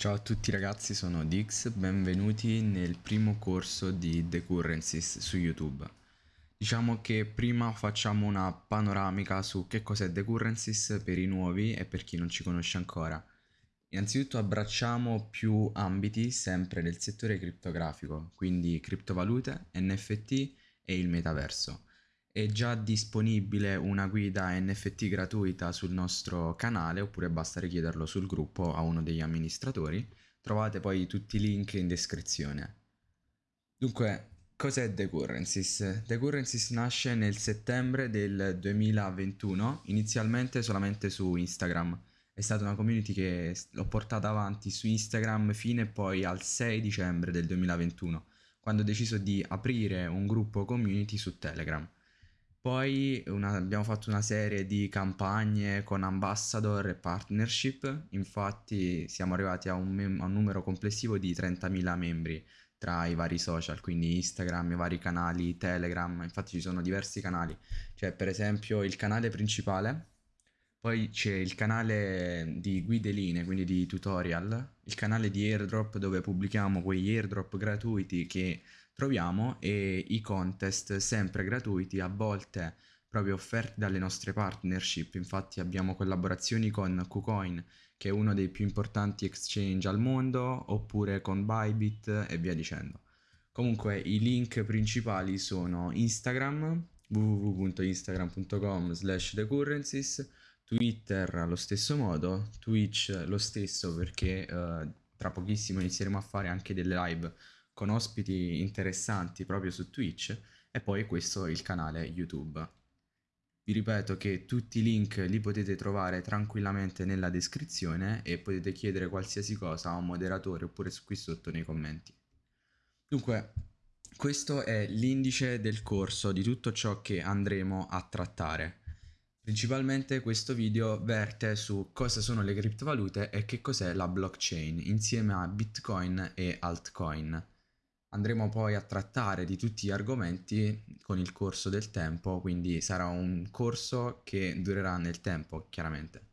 Ciao a tutti ragazzi, sono Dix, benvenuti nel primo corso di The Currencies su YouTube. Diciamo che prima facciamo una panoramica su che cos'è The Currencies per i nuovi e per chi non ci conosce ancora. Innanzitutto abbracciamo più ambiti sempre del settore criptografico, quindi criptovalute, NFT e il metaverso. È già disponibile una guida NFT gratuita sul nostro canale oppure basta richiederlo sul gruppo a uno degli amministratori. Trovate poi tutti i link in descrizione. Dunque, cos'è The Currencies? The Currencies nasce nel settembre del 2021, inizialmente solamente su Instagram. È stata una community che l'ho portata avanti su Instagram fino poi al 6 dicembre del 2021, quando ho deciso di aprire un gruppo community su Telegram. Poi una, abbiamo fatto una serie di campagne con ambassador e partnership, infatti siamo arrivati a un, mem- a un numero complessivo di 30.000 membri tra i vari social, quindi Instagram, i vari canali, Telegram, infatti ci sono diversi canali, c'è per esempio il canale principale, poi c'è il canale di guide linee, quindi di tutorial, il canale di airdrop dove pubblichiamo quegli airdrop gratuiti che troviamo e i contest sempre gratuiti, a volte proprio offerti dalle nostre partnership, infatti abbiamo collaborazioni con KuCoin che è uno dei più importanti exchange al mondo, oppure con Bybit e via dicendo. Comunque i link principali sono Instagram, www.instagram.com slash thecurrencies, Twitter allo stesso modo, Twitch lo stesso perché uh, tra pochissimo inizieremo a fare anche delle live con ospiti interessanti proprio su Twitch e poi questo il canale YouTube. Vi ripeto che tutti i link li potete trovare tranquillamente nella descrizione e potete chiedere qualsiasi cosa a un moderatore oppure qui sotto nei commenti. Dunque, questo è l'indice del corso di tutto ciò che andremo a trattare. Principalmente questo video verte su cosa sono le criptovalute e che cos'è la blockchain insieme a Bitcoin e altcoin. Andremo poi a trattare di tutti gli argomenti con il corso del tempo, quindi sarà un corso che durerà nel tempo, chiaramente.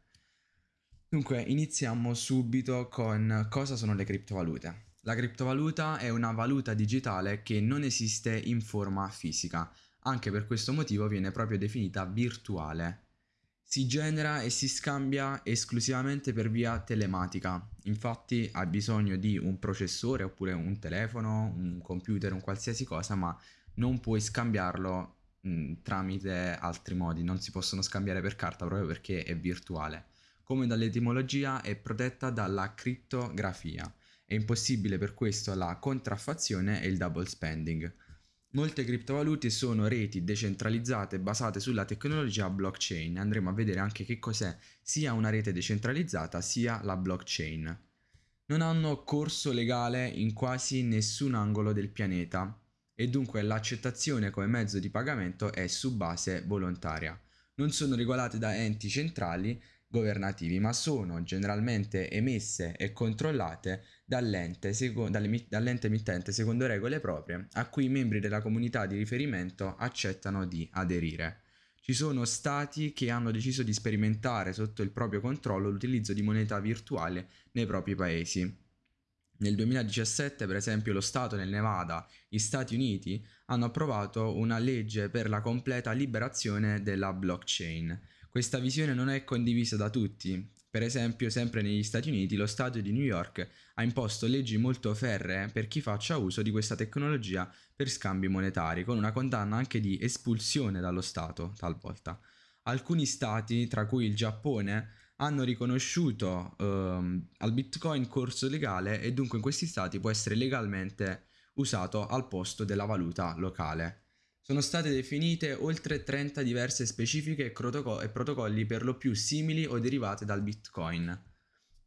Dunque, iniziamo subito con cosa sono le criptovalute. La criptovaluta è una valuta digitale che non esiste in forma fisica, anche per questo motivo viene proprio definita virtuale. Si genera e si scambia esclusivamente per via telematica, infatti ha bisogno di un processore oppure un telefono, un computer, un qualsiasi cosa, ma non puoi scambiarlo mh, tramite altri modi, non si possono scambiare per carta proprio perché è virtuale. Come dall'etimologia è protetta dalla crittografia, è impossibile per questo la contraffazione e il double spending. Molte criptovalute sono reti decentralizzate basate sulla tecnologia blockchain. Andremo a vedere anche che cos'è sia una rete decentralizzata sia la blockchain. Non hanno corso legale in quasi nessun angolo del pianeta e dunque l'accettazione come mezzo di pagamento è su base volontaria. Non sono regolate da enti centrali governativi, ma sono generalmente emesse e controllate dall'ente, dall'ente emittente secondo regole proprie a cui i membri della comunità di riferimento accettano di aderire. Ci sono stati che hanno deciso di sperimentare sotto il proprio controllo l'utilizzo di moneta virtuale nei propri paesi. Nel 2017, per esempio, lo Stato nel Nevada, gli Stati Uniti, hanno approvato una legge per la completa liberazione della blockchain. Questa visione non è condivisa da tutti. Per esempio, sempre negli Stati Uniti, lo Stato di New York ha imposto leggi molto ferree per chi faccia uso di questa tecnologia per scambi monetari, con una condanna anche di espulsione dallo Stato, talvolta. Alcuni stati, tra cui il Giappone, hanno riconosciuto ehm, al Bitcoin corso legale e dunque in questi stati può essere legalmente usato al posto della valuta locale. Sono state definite oltre 30 diverse specifiche e, protocolli per lo più simili o derivate dal Bitcoin.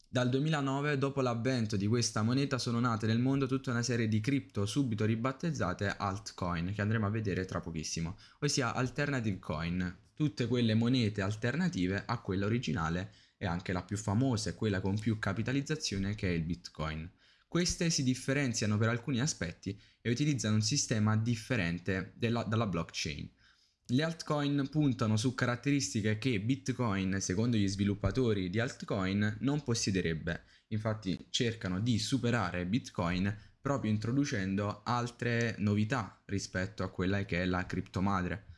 Dal 2009, dopo l'avvento di questa moneta, sono nate nel mondo tutta una serie di cripto subito ribattezzate altcoin, che andremo a vedere tra pochissimo, ossia alternative coin, tutte quelle monete alternative a quella originale e anche la più famosa e quella con più capitalizzazione che è il Bitcoin. Queste si differenziano per alcuni aspetti e utilizzano un sistema differente della, dalla blockchain. Le altcoin puntano su caratteristiche che Bitcoin, secondo gli sviluppatori di altcoin, non possiederebbe. infatti cercano di superare Bitcoin proprio introducendo altre novità rispetto a quella che è la criptomadre.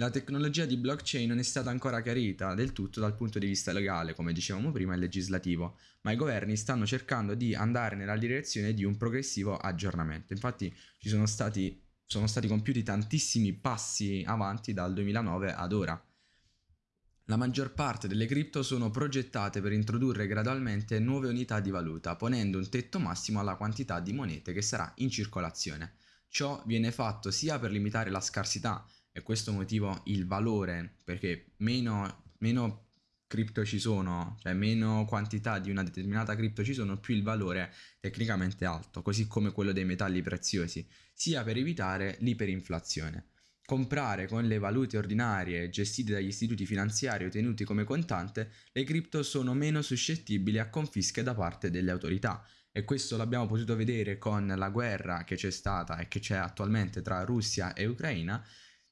La tecnologia di blockchain non è stata ancora chiarita del tutto dal punto di vista legale, come dicevamo prima, e legislativo, ma i governi stanno cercando di andare nella direzione di un progressivo aggiornamento. Infatti ci sono stati, sono stati compiuti tantissimi passi avanti dal 2009 ad ora. La maggior parte delle cripto sono progettate per introdurre gradualmente nuove unità di valuta, ponendo un tetto massimo alla quantità di monete che sarà in circolazione. Ciò viene fatto sia per limitare la scarsità e questo motivo il valore, perché meno, meno cripto ci sono, cioè meno quantità di una determinata cripto ci sono, più il valore tecnicamente alto, così come quello dei metalli preziosi, sia per evitare l'iperinflazione. Comprare con le valute ordinarie gestite dagli istituti finanziari o tenuti come contante, le cripto sono meno suscettibili a confische da parte delle autorità. E questo l'abbiamo potuto vedere con la guerra che c'è stata e che c'è attualmente tra Russia e Ucraina,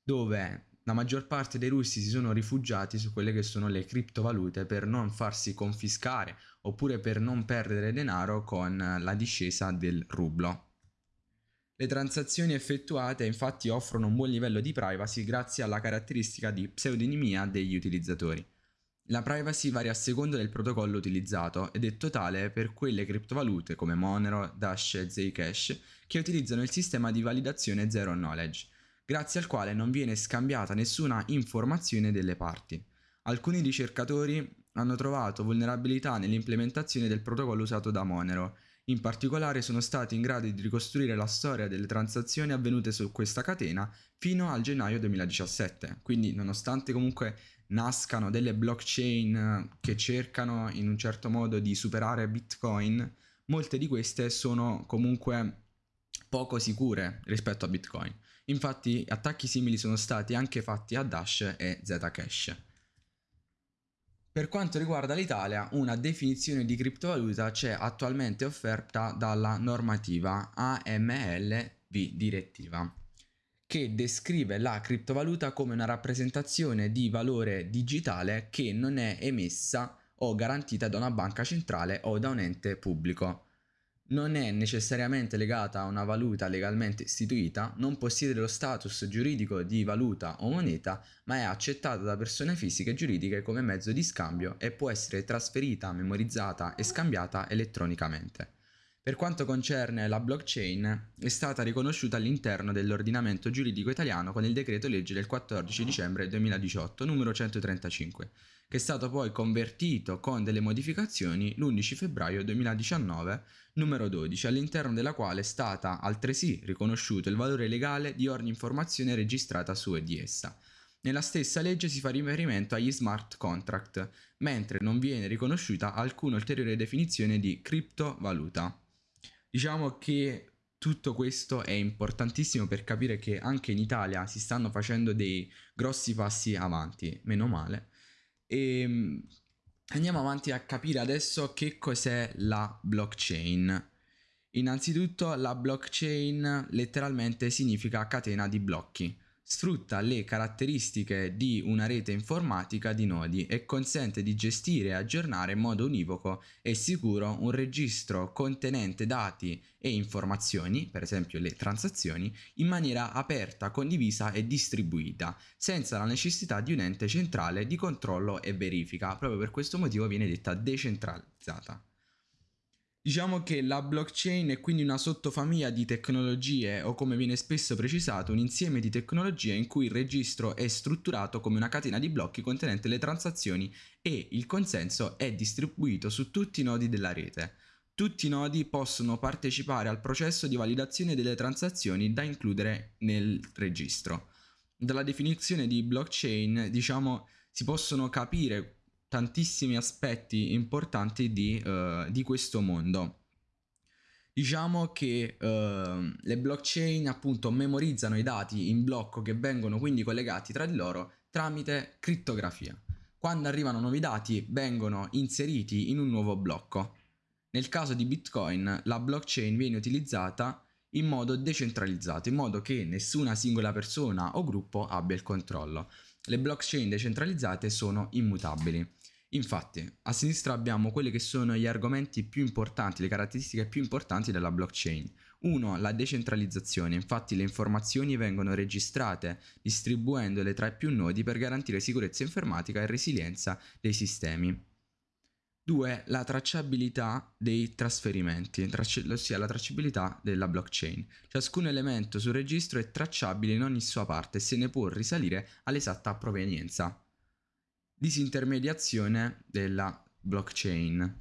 dove la maggior parte dei russi si sono rifugiati su quelle che sono le criptovalute per non farsi confiscare oppure per non perdere denaro con la discesa del rublo. Le transazioni effettuate infatti offrono un buon livello di privacy grazie alla caratteristica di pseudonimia degli utilizzatori. La privacy varia a seconda del protocollo utilizzato ed è totale per quelle criptovalute come Monero, Dash e Zcash che utilizzano il sistema di validazione Zero Knowledge grazie al quale non viene scambiata nessuna informazione delle parti. Alcuni ricercatori hanno trovato vulnerabilità nell'implementazione del protocollo usato da Monero. In particolare sono stati in grado di ricostruire la storia delle transazioni avvenute su questa catena fino al gennaio 2017. Quindi nonostante comunque nascano delle blockchain che cercano in un certo modo di superare Bitcoin, molte di queste sono comunque poco sicure rispetto a Bitcoin. Infatti attacchi simili sono stati anche fatti a Dash e Zcash. Per quanto riguarda l'Italia, una definizione di criptovaluta c'è attualmente offerta dalla normativa AMLV direttiva, che descrive la criptovaluta come una rappresentazione di valore digitale che non è emessa o garantita da una banca centrale o da un ente pubblico non è necessariamente legata a una valuta legalmente istituita, non possiede lo status giuridico di valuta o moneta, ma è accettata da persone fisiche e giuridiche come mezzo di scambio e può essere trasferita, memorizzata e scambiata elettronicamente. Per quanto concerne la blockchain, è stata riconosciuta all'interno dell'ordinamento giuridico italiano con il decreto legge del 14 dicembre 2018 numero 135 che è stato poi convertito con delle modificazioni l'11 febbraio 2019, numero 12, all'interno della quale è stata altresì riconosciuto il valore legale di ogni informazione registrata su e di essa. Nella stessa legge si fa riferimento agli smart contract, mentre non viene riconosciuta alcuna ulteriore definizione di criptovaluta. Diciamo che tutto questo è importantissimo per capire che anche in Italia si stanno facendo dei grossi passi avanti, meno male, e ehm, andiamo avanti a capire adesso che cos'è la blockchain. Innanzitutto la blockchain letteralmente significa catena di blocchi sfrutta le caratteristiche di una rete informatica di nodi e consente di gestire e aggiornare in modo univoco e sicuro un registro contenente dati e informazioni, per esempio le transazioni, in maniera aperta, condivisa e distribuita, senza la necessità di un ente centrale di controllo e verifica. Proprio per questo motivo viene detta decentralizzata. Diciamo che la blockchain è quindi una sottofamiglia di tecnologie o come viene spesso precisato un insieme di tecnologie in cui il registro è strutturato come una catena di blocchi contenente le transazioni e il consenso è distribuito su tutti i nodi della rete. Tutti i nodi possono partecipare al processo di validazione delle transazioni da includere nel registro. Dalla definizione di blockchain, diciamo, si possono capire tantissimi aspetti importanti di, uh, di questo mondo. Diciamo che uh, le blockchain appunto memorizzano i dati in blocco che vengono quindi collegati tra di loro tramite crittografia. Quando arrivano nuovi dati vengono inseriti in un nuovo blocco. Nel caso di Bitcoin la blockchain viene utilizzata in modo decentralizzato, in modo che nessuna singola persona o gruppo abbia il controllo. Le blockchain decentralizzate sono immutabili Infatti, a sinistra abbiamo quelli che sono gli argomenti più importanti, le caratteristiche più importanti della blockchain. Uno, la decentralizzazione, infatti le informazioni vengono registrate distribuendole tra i più nodi per garantire sicurezza informatica e resilienza dei sistemi. 2. La tracciabilità dei trasferimenti, ossia la tracciabilità della blockchain. Ciascun elemento sul registro è tracciabile in ogni sua parte e se ne può risalire all'esatta provenienza. Disintermediazione della blockchain.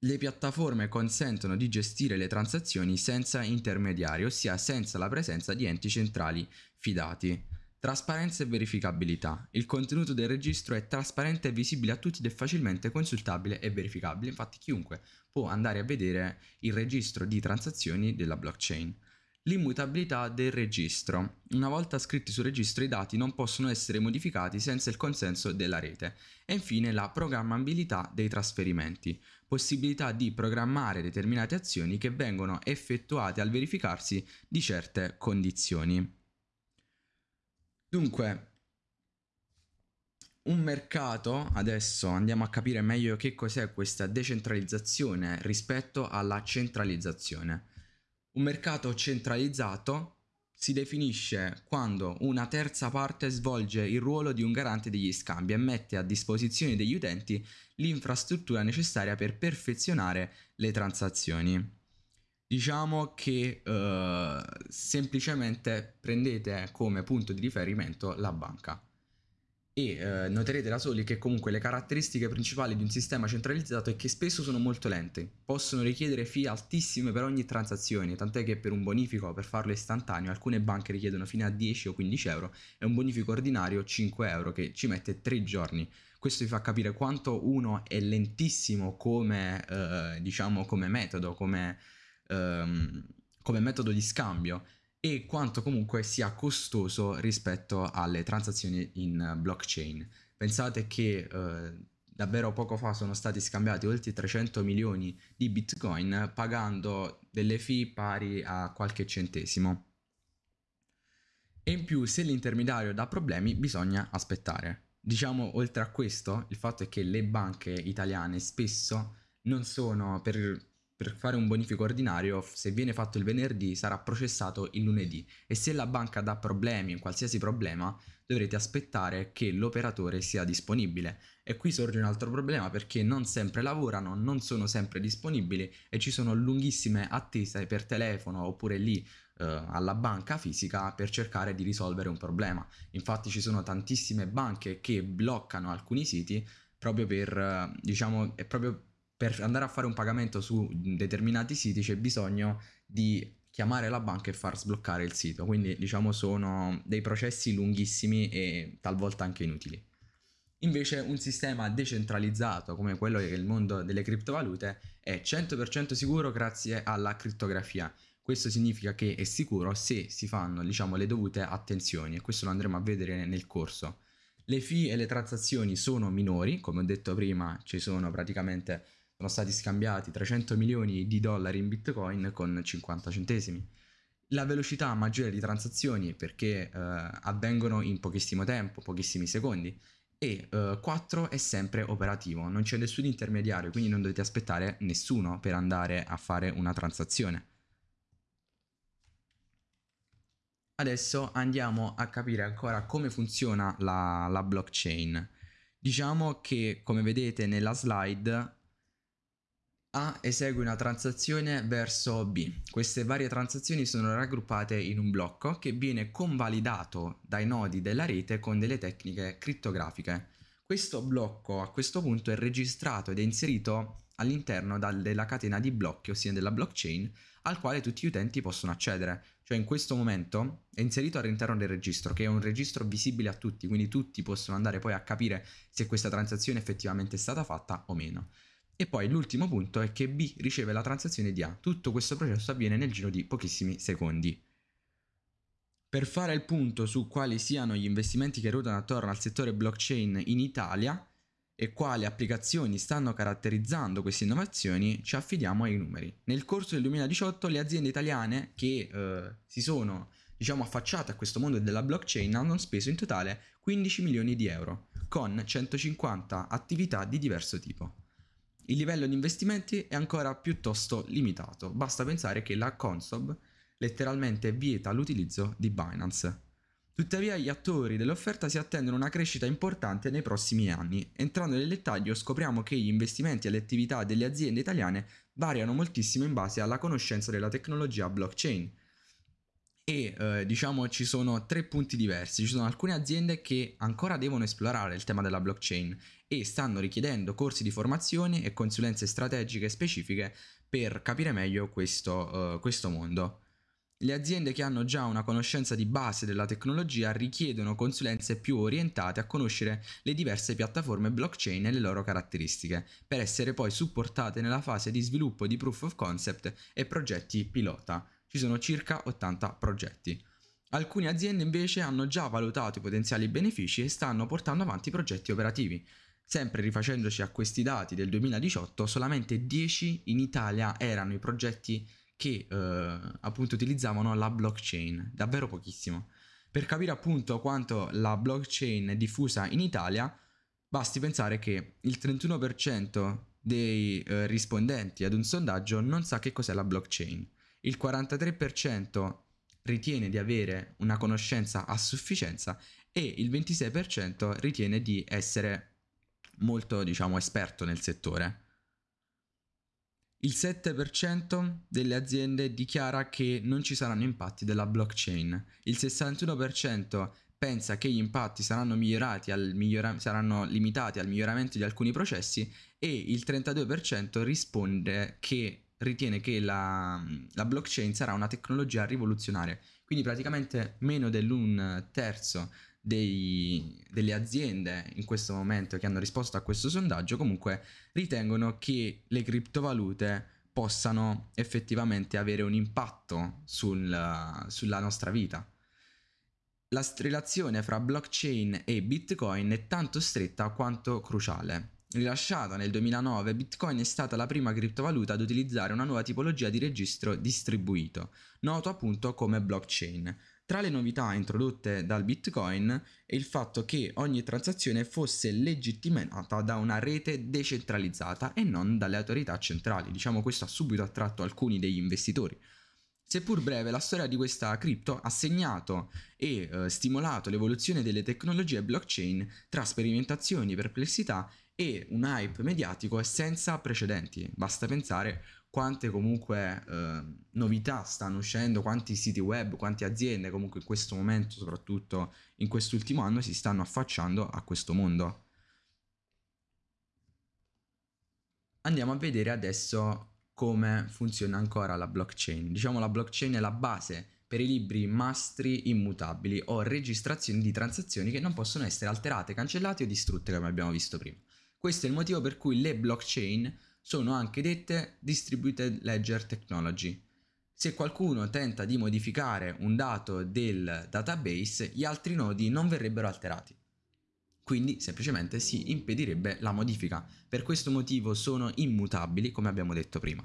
Le piattaforme consentono di gestire le transazioni senza intermediari, ossia senza la presenza di enti centrali fidati. Trasparenza e verificabilità. Il contenuto del registro è trasparente e visibile a tutti ed è facilmente consultabile e verificabile, infatti chiunque può andare a vedere il registro di transazioni della blockchain. L'immutabilità del registro. Una volta scritti sul registro i dati non possono essere modificati senza il consenso della rete. E infine la programmabilità dei trasferimenti. Possibilità di programmare determinate azioni che vengono effettuate al verificarsi di certe condizioni. Dunque, un mercato, adesso andiamo a capire meglio che cos'è questa decentralizzazione rispetto alla centralizzazione. Un mercato centralizzato si definisce quando una terza parte svolge il ruolo di un garante degli scambi e mette a disposizione degli utenti l'infrastruttura necessaria per perfezionare le transazioni. Diciamo che uh, semplicemente prendete come punto di riferimento la banca e eh, noterete da soli che comunque le caratteristiche principali di un sistema centralizzato è che spesso sono molto lente, possono richiedere fee altissime per ogni transazione, tant'è che per un bonifico per farlo istantaneo alcune banche richiedono fino a 10 o 15 euro e un bonifico ordinario 5 euro che ci mette 3 giorni. Questo vi fa capire quanto uno è lentissimo come, eh, diciamo, come metodo, come, ehm, come metodo di scambio e quanto comunque sia costoso rispetto alle transazioni in blockchain. Pensate che eh, davvero poco fa sono stati scambiati oltre 300 milioni di bitcoin pagando delle fee pari a qualche centesimo. E in più se l'intermediario dà problemi bisogna aspettare. Diciamo oltre a questo il fatto è che le banche italiane spesso non sono per per fare un bonifico ordinario, se viene fatto il venerdì, sarà processato il lunedì e se la banca dà problemi, un qualsiasi problema, dovrete aspettare che l'operatore sia disponibile. E qui sorge un altro problema perché non sempre lavorano, non sono sempre disponibili e ci sono lunghissime attese per telefono oppure lì eh, alla banca fisica per cercare di risolvere un problema. Infatti ci sono tantissime banche che bloccano alcuni siti proprio per, eh, diciamo, è proprio per andare a fare un pagamento su determinati siti c'è bisogno di chiamare la banca e far sbloccare il sito, quindi diciamo sono dei processi lunghissimi e talvolta anche inutili. Invece un sistema decentralizzato come quello che è il mondo delle criptovalute è 100% sicuro grazie alla crittografia. Questo significa che è sicuro se si fanno diciamo, le dovute attenzioni e questo lo andremo a vedere nel corso. Le fee e le transazioni sono minori, come ho detto prima ci sono praticamente sono stati scambiati 300 milioni di dollari in bitcoin con 50 centesimi. La velocità maggiore di transazioni perché eh, avvengono in pochissimo tempo, pochissimi secondi e eh, 4 è sempre operativo, non c'è nessun intermediario, quindi non dovete aspettare nessuno per andare a fare una transazione. Adesso andiamo a capire ancora come funziona la, la blockchain. Diciamo che come vedete nella slide a esegue una transazione verso B. Queste varie transazioni sono raggruppate in un blocco che viene convalidato dai nodi della rete con delle tecniche crittografiche. Questo blocco a questo punto è registrato ed è inserito all'interno della catena di blocchi, ossia della blockchain, al quale tutti gli utenti possono accedere. Cioè in questo momento è inserito all'interno del registro, che è un registro visibile a tutti, quindi tutti possono andare poi a capire se questa transazione effettivamente è stata fatta o meno. E poi l'ultimo punto è che B riceve la transazione di A. Tutto questo processo avviene nel giro di pochissimi secondi. Per fare il punto su quali siano gli investimenti che ruotano attorno al settore blockchain in Italia e quali applicazioni stanno caratterizzando queste innovazioni, ci affidiamo ai numeri. Nel corso del 2018 le aziende italiane che eh, si sono diciamo affacciate a questo mondo della blockchain hanno speso in totale 15 milioni di euro con 150 attività di diverso tipo. Il livello di investimenti è ancora piuttosto limitato, basta pensare che la Consob letteralmente vieta l'utilizzo di Binance. Tuttavia gli attori dell'offerta si attendono una crescita importante nei prossimi anni. Entrando nel dettaglio scopriamo che gli investimenti e le attività delle aziende italiane variano moltissimo in base alla conoscenza della tecnologia blockchain. E eh, diciamo ci sono tre punti diversi, ci sono alcune aziende che ancora devono esplorare il tema della blockchain e stanno richiedendo corsi di formazione e consulenze strategiche specifiche per capire meglio questo, uh, questo mondo. Le aziende che hanno già una conoscenza di base della tecnologia richiedono consulenze più orientate a conoscere le diverse piattaforme blockchain e le loro caratteristiche, per essere poi supportate nella fase di sviluppo di proof of concept e progetti pilota. Ci sono circa 80 progetti. Alcune aziende invece hanno già valutato i potenziali benefici e stanno portando avanti progetti operativi. Sempre rifacendoci a questi dati del 2018, solamente 10 in Italia erano i progetti che eh, appunto utilizzavano la blockchain, davvero pochissimo. Per capire appunto quanto la blockchain è diffusa in Italia, basti pensare che il 31% dei eh, rispondenti ad un sondaggio non sa che cos'è la blockchain, il 43% ritiene di avere una conoscenza a sufficienza e il 26% ritiene di essere molto, diciamo, esperto nel settore. Il 7% delle aziende dichiara che non ci saranno impatti della blockchain, il 61% pensa che gli impatti saranno, migliora- saranno limitati al miglioramento di alcuni processi e il 32% risponde che ritiene che la, la, blockchain sarà una tecnologia rivoluzionaria. Quindi praticamente meno dell'un terzo dei, delle aziende in questo momento che hanno risposto a questo sondaggio comunque ritengono che le criptovalute possano effettivamente avere un impatto sul, sulla nostra vita. La relazione fra blockchain e bitcoin è tanto stretta quanto cruciale. Rilasciata nel 2009, Bitcoin è stata la prima criptovaluta ad utilizzare una nuova tipologia di registro distribuito, noto appunto come blockchain, tra le novità introdotte dal Bitcoin è il fatto che ogni transazione fosse legittimata da una rete decentralizzata e non dalle autorità centrali. Diciamo questo ha subito attratto alcuni degli investitori. Seppur breve, la storia di questa cripto ha segnato e eh, stimolato l'evoluzione delle tecnologie blockchain tra sperimentazioni, perplessità e un hype mediatico senza precedenti. Basta pensare quante comunque eh, novità stanno uscendo, quanti siti web, quante aziende comunque in questo momento, soprattutto in quest'ultimo anno, si stanno affacciando a questo mondo. Andiamo a vedere adesso come funziona ancora la blockchain. Diciamo la blockchain è la base per i libri mastri immutabili o registrazioni di transazioni che non possono essere alterate, cancellate o distrutte come abbiamo visto prima. Questo è il motivo per cui le blockchain sono anche dette Distributed Ledger Technology. Se qualcuno tenta di modificare un dato del database, gli altri nodi non verrebbero alterati. Quindi semplicemente si impedirebbe la modifica. Per questo motivo sono immutabili, come abbiamo detto prima.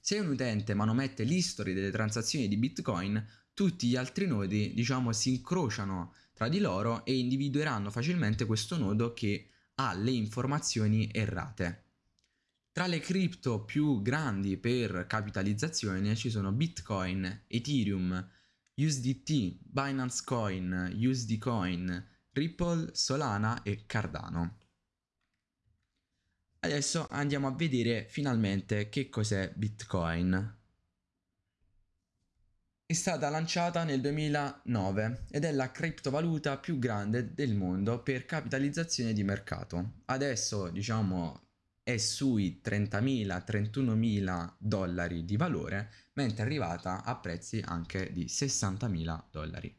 Se un utente manomette l'history delle transazioni di Bitcoin, tutti gli altri nodi, diciamo, si incrociano tra di loro e individueranno facilmente questo nodo che ha le informazioni errate. Tra le cripto più grandi per capitalizzazione ci sono Bitcoin, Ethereum, USDT, Binance Coin, USD Coin, Ripple, Solana e Cardano. Adesso andiamo a vedere finalmente che cos'è Bitcoin. È stata lanciata nel 2009 ed è la criptovaluta più grande del mondo per capitalizzazione di mercato. Adesso, diciamo, è sui 30.000-31.000 dollari di valore, mentre è arrivata a prezzi anche di 60.000 dollari.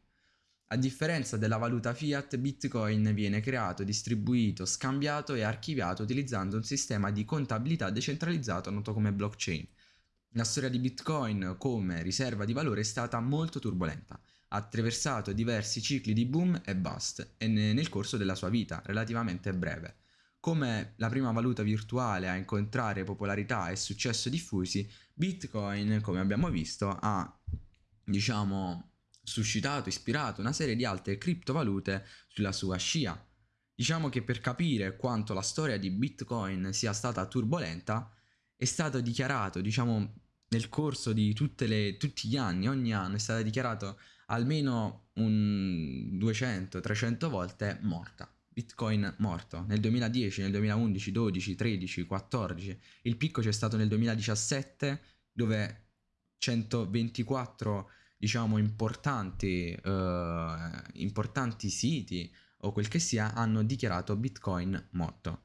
A differenza della valuta fiat, Bitcoin viene creato, distribuito, scambiato e archiviato utilizzando un sistema di contabilità decentralizzato noto come blockchain. La storia di Bitcoin come riserva di valore è stata molto turbolenta. Ha attraversato diversi cicli di boom e bust nel corso della sua vita, relativamente breve come la prima valuta virtuale a incontrare popolarità e successo diffusi, Bitcoin, come abbiamo visto, ha diciamo suscitato, ispirato una serie di altre criptovalute sulla sua scia. Diciamo che per capire quanto la storia di Bitcoin sia stata turbolenta, è stato dichiarato, diciamo, nel corso di le, tutti gli anni, ogni anno è stato dichiarato almeno un 200-300 volte morta. Bitcoin morto nel 2010, nel 2011, 12, 13, 14. Il picco c'è stato nel 2017 dove 124 diciamo importanti, eh, importanti siti o quel che sia hanno dichiarato Bitcoin morto.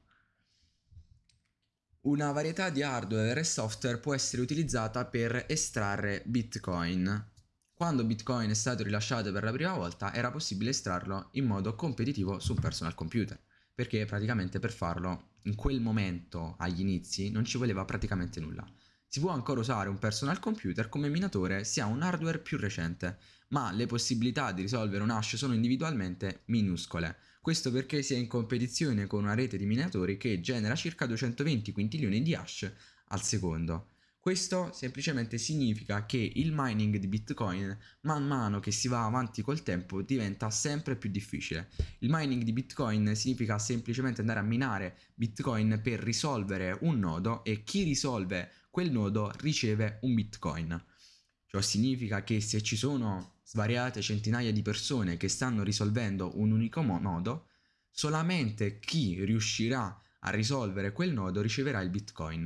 Una varietà di hardware e software può essere utilizzata per estrarre Bitcoin. Quando Bitcoin è stato rilasciato per la prima volta era possibile estrarlo in modo competitivo su un personal computer, perché praticamente per farlo in quel momento, agli inizi, non ci voleva praticamente nulla. Si può ancora usare un personal computer come minatore se ha un hardware più recente, ma le possibilità di risolvere un hash sono individualmente minuscole. Questo perché si è in competizione con una rete di minatori che genera circa 220 quintilioni di hash al secondo. Questo semplicemente significa che il mining di Bitcoin man mano che si va avanti col tempo diventa sempre più difficile. Il mining di Bitcoin significa semplicemente andare a minare Bitcoin per risolvere un nodo e chi risolve quel nodo riceve un Bitcoin. Ciò significa che se ci sono svariate centinaia di persone che stanno risolvendo un unico nodo, solamente chi riuscirà a risolvere quel nodo riceverà il Bitcoin.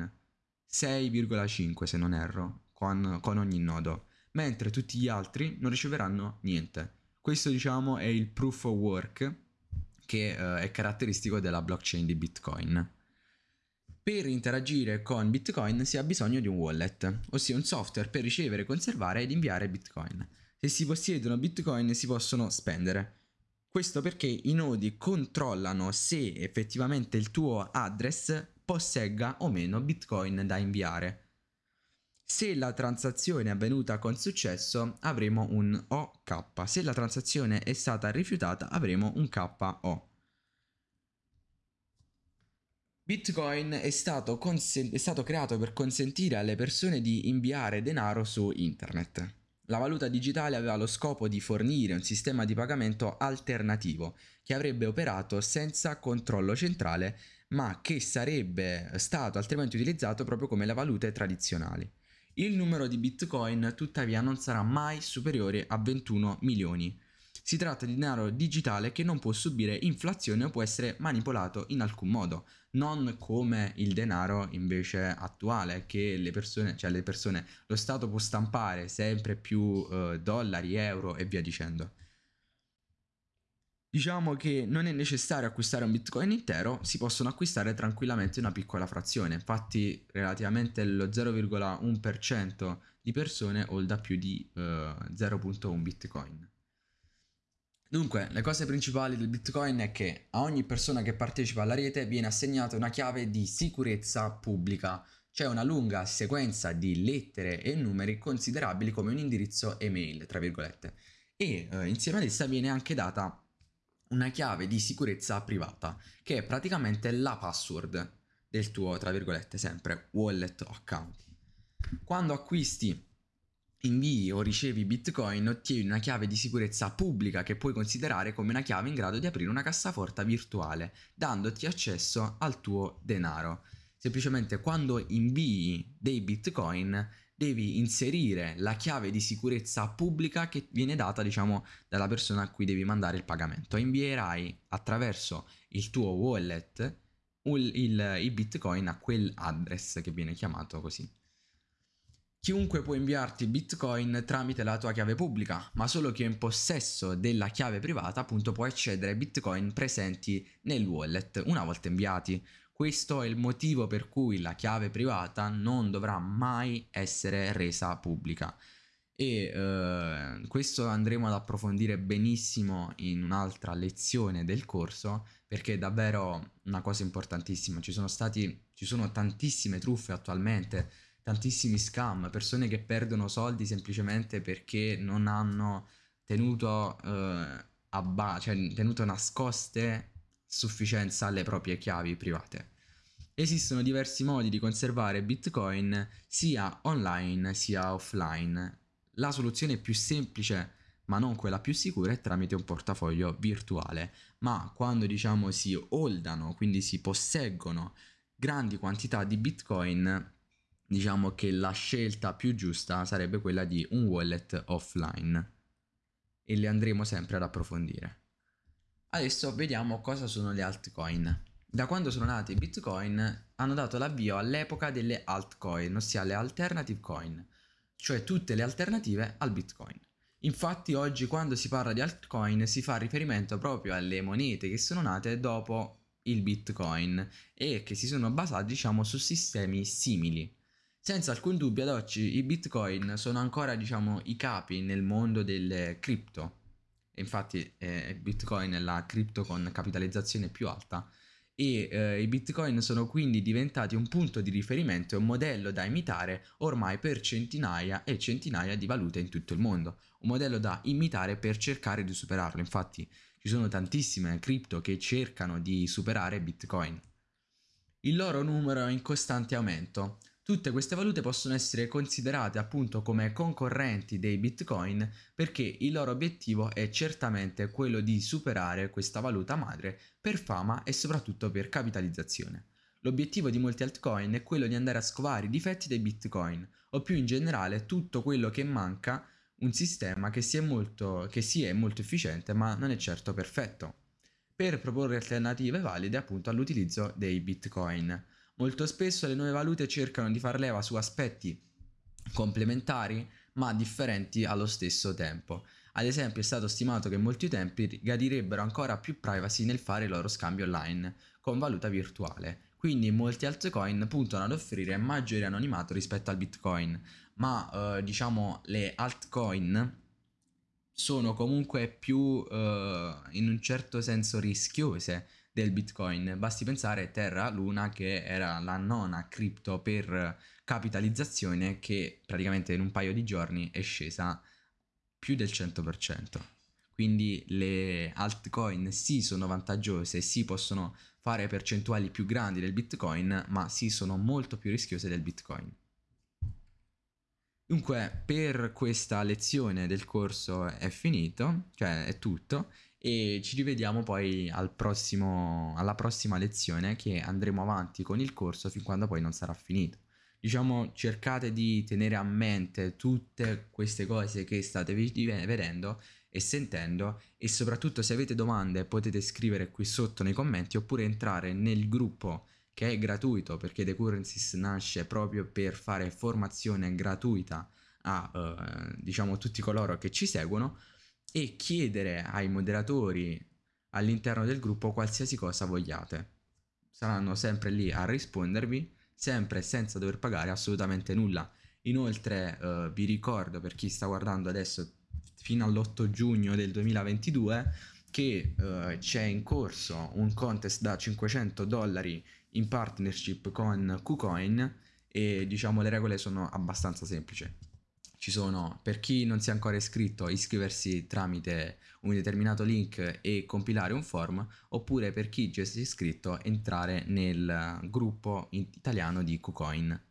6,5 se non erro, con, con ogni nodo, mentre tutti gli altri non riceveranno niente. Questo diciamo è il proof of work che uh, è caratteristico della blockchain di Bitcoin. Per interagire con Bitcoin si ha bisogno di un wallet, ossia un software per ricevere, conservare ed inviare Bitcoin. Se si possiedono Bitcoin si possono spendere. Questo perché i nodi controllano se effettivamente il tuo address possegga o meno bitcoin da inviare. Se la transazione è avvenuta con successo avremo un OK, se la transazione è stata rifiutata avremo un KO. Bitcoin è stato, è stato, creato per consentire alle persone di inviare denaro su internet. La valuta digitale aveva lo scopo di fornire un sistema di pagamento alternativo che avrebbe operato senza controllo centrale ma che sarebbe stato altrimenti utilizzato proprio come le valute tradizionali. Il numero di bitcoin tuttavia non sarà mai superiore a 21 milioni. Si tratta di denaro digitale che non può subire inflazione o può essere manipolato in alcun modo, non come il denaro invece attuale che le persone, cioè le persone, lo Stato può stampare sempre più eh, dollari, euro e via dicendo. Diciamo che non è necessario acquistare un bitcoin intero, si possono acquistare tranquillamente una piccola frazione, infatti relativamente lo 0,1% di persone holda più di eh, 0.1 bitcoin. Dunque, le cose principali del bitcoin è che a ogni persona che partecipa alla rete viene assegnata una chiave di sicurezza pubblica, cioè una lunga sequenza di lettere e numeri considerabili come un indirizzo email, tra virgolette. E uh, insieme ad essa viene anche data una chiave di sicurezza privata, che è praticamente la password del tuo, tra virgolette, sempre wallet account. Quando acquisti, invii o ricevi bitcoin, ottieni una chiave di sicurezza pubblica che puoi considerare come una chiave in grado di aprire una cassaforta virtuale, dandoti accesso al tuo denaro. Semplicemente quando invii dei bitcoin devi inserire la chiave di sicurezza pubblica che viene data diciamo dalla persona a cui devi mandare il pagamento invierai attraverso il tuo wallet il, il, i bitcoin a quell'address che viene chiamato così Chiunque può inviarti bitcoin tramite la tua chiave pubblica, ma solo chi è in possesso della chiave privata appunto può accedere ai bitcoin presenti nel wallet una volta inviati. Questo è il motivo per cui la chiave privata non dovrà mai essere resa pubblica. E eh, questo andremo ad approfondire benissimo in un'altra lezione del corso perché è davvero una cosa importantissima. Ci sono stati, ci sono tantissime truffe attualmente, tantissimi scam, persone che perdono soldi semplicemente perché non hanno tenuto, eh, ba- cioè, tenuto nascoste sufficienza alle proprie chiavi private. Esistono diversi modi di conservare Bitcoin sia online sia offline. La soluzione più semplice ma non quella più sicura è tramite un portafoglio virtuale. Ma quando diciamo si holdano, quindi si posseggono grandi quantità di Bitcoin, diciamo che la scelta più giusta sarebbe quella di un wallet offline e le andremo sempre ad approfondire. Adesso vediamo cosa sono le altcoin. Da quando sono nati i Bitcoin hanno dato l'avvio all'epoca delle altcoin, ossia le alternative coin, cioè tutte le alternative al Bitcoin. Infatti oggi quando si parla di altcoin si fa riferimento proprio alle monete che sono nate dopo il Bitcoin e che si sono basate diciamo su sistemi simili. Senza alcun dubbio ad oggi i Bitcoin sono ancora diciamo i capi nel mondo delle cripto. Infatti eh, Bitcoin è la cripto con capitalizzazione più alta e eh, i bitcoin sono quindi diventati un punto di riferimento e un modello da imitare ormai per centinaia e centinaia di valute in tutto il mondo, un modello da imitare per cercare di superarlo, infatti ci sono tantissime cripto che cercano di superare bitcoin. Il loro numero è in costante aumento, Tutte queste valute possono essere considerate appunto come concorrenti dei bitcoin perché il loro obiettivo è certamente quello di superare questa valuta madre per fama e soprattutto per capitalizzazione. L'obiettivo di molti altcoin è quello di andare a scovare i difetti dei bitcoin o più in generale tutto quello che manca un sistema che sia molto, che sia molto efficiente ma non è certo perfetto per proporre alternative valide appunto all'utilizzo dei bitcoin. Molto spesso le nuove valute cercano di far leva su aspetti complementari ma differenti allo stesso tempo. Ad esempio è stato stimato che molti utenti gadirebbero ancora più privacy nel fare il loro scambio online con valuta virtuale. Quindi molti altcoin puntano ad offrire maggiore anonimato rispetto al bitcoin, ma eh, diciamo le altcoin sono comunque più eh, in un certo senso rischiose del Bitcoin. Basti pensare Terra Luna che era la nona cripto per capitalizzazione che praticamente in un paio di giorni è scesa più del 100%. Quindi le altcoin sì sono vantaggiose, sì possono fare percentuali più grandi del Bitcoin, ma sì sono molto più rischiose del Bitcoin. Dunque, per questa lezione del corso è finito, cioè è tutto e ci rivediamo poi al prossimo, alla prossima lezione che andremo avanti con il corso fin quando poi non sarà finito. Diciamo cercate di tenere a mente tutte queste cose che state vedendo e sentendo e soprattutto se avete domande potete scrivere qui sotto nei commenti oppure entrare nel gruppo che è gratuito perché The Currencies nasce proprio per fare formazione gratuita a eh, diciamo tutti coloro che ci seguono e chiedere ai moderatori all'interno del gruppo qualsiasi cosa vogliate. Saranno sempre lì a rispondervi, sempre senza dover pagare assolutamente nulla. Inoltre eh, vi ricordo per chi sta guardando adesso fino all'8 giugno del 2022 che eh, c'è in corso un contest da 500 dollari in partnership con KuCoin e diciamo le regole sono abbastanza semplici ci sono, per chi non si è ancora iscritto, iscriversi tramite un determinato link e compilare un form, oppure per chi già si è iscritto, entrare nel gruppo italiano di KuCoin.